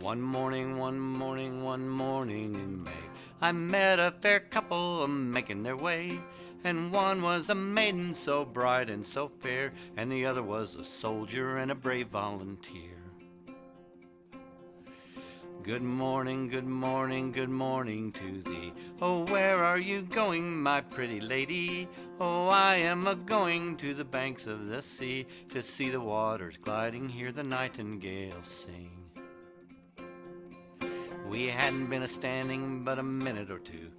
One morning, one morning, one morning in May, I met a fair couple a making their way. And one was a maiden so bright and so fair, and the other was a soldier and a brave volunteer. Good morning, good morning, good morning to thee. Oh, where are you going, my pretty lady? Oh, I am a going to the banks of the sea to see the waters gliding, hear the nightingale sing. We hadn't been a standing but a minute or two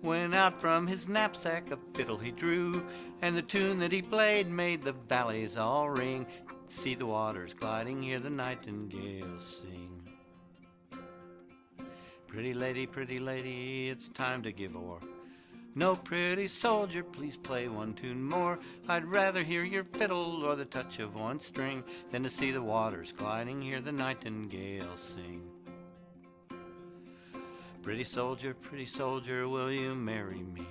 when out from his knapsack a fiddle he drew, and the tune that he played made the valleys all ring. See the waters gliding, hear the nightingale sing. Pretty lady, pretty lady, it's time to give o'er. No pretty soldier, please play one tune more. I'd rather hear your fiddle or the touch of one string than to see the waters gliding, hear the nightingale sing. Pretty soldier, pretty soldier, will you marry me?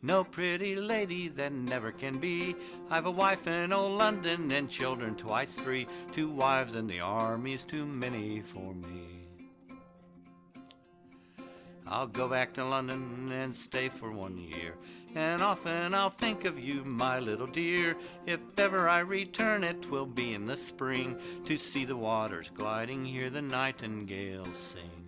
No pretty lady that never can be. I've a wife in old London and children twice three. Two wives in the army's too many for me. I'll go back to London and stay for one year. And often I'll think of you, my little dear. If ever I return, it will be in the spring to see the waters gliding, hear the nightingale sing.